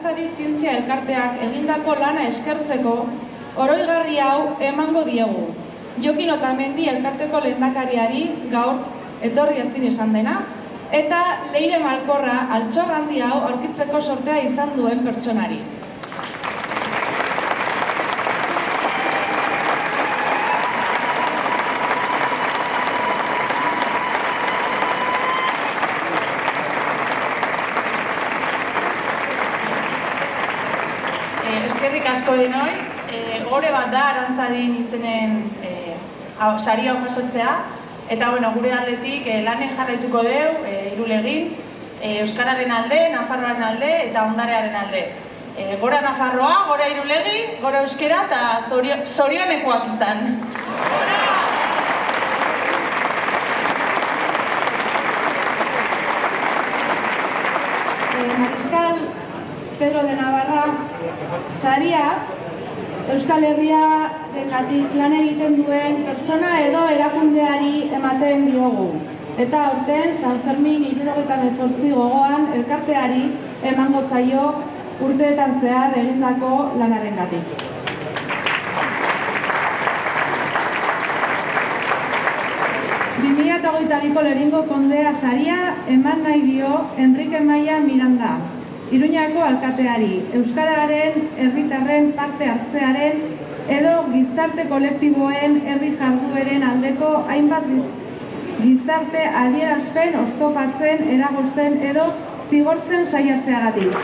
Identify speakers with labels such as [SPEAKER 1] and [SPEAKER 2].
[SPEAKER 1] Euskarari Zientzia Elkarteak egindako lana eskertzeko oroigarri hau emango diegu. Jokin Otamendi Elkarteko lehendakariari gaur etorri ezin esan dena, eta Leire Malkorra altxor handi hau aurkitzeko sortea izan duen pertsonari.
[SPEAKER 2] Eh, eskerrik asko denoi, eh, gore bat da arantzadin izenen eh, hau- sari hau jasotzea, eta bueno, gure aldetik eh, lanen jarraituko deu, eh, irulegin, eh, Euskararen alde, Nafarroaren alde eta ondarearen alde. Eh, gora Nafarroa, gora irulegi, gora euskera eta zorio, zorionekoak izan.
[SPEAKER 1] Eh, Mariskal Pedro de Navarra saria Euskal Herria dekatik lan egiten duen pertsona edo erakundeari ematen diogu. Eta aurten San Fermin irurogeita mezortzi gogoan elkarteari emango zaio urteetan zehar egindako lanaren gatik. Eta biko leringo kondea saria eman nahi dio Enrique Maia Miranda, Iruñako alkateari, Euskararen herritarren parte hartzearen edo gizarte kolektiboen herri jardueren aldeko hainbat giz- gizarte adierazpen oztopatzen, eragozten edo zigortzen saiatzeagatik.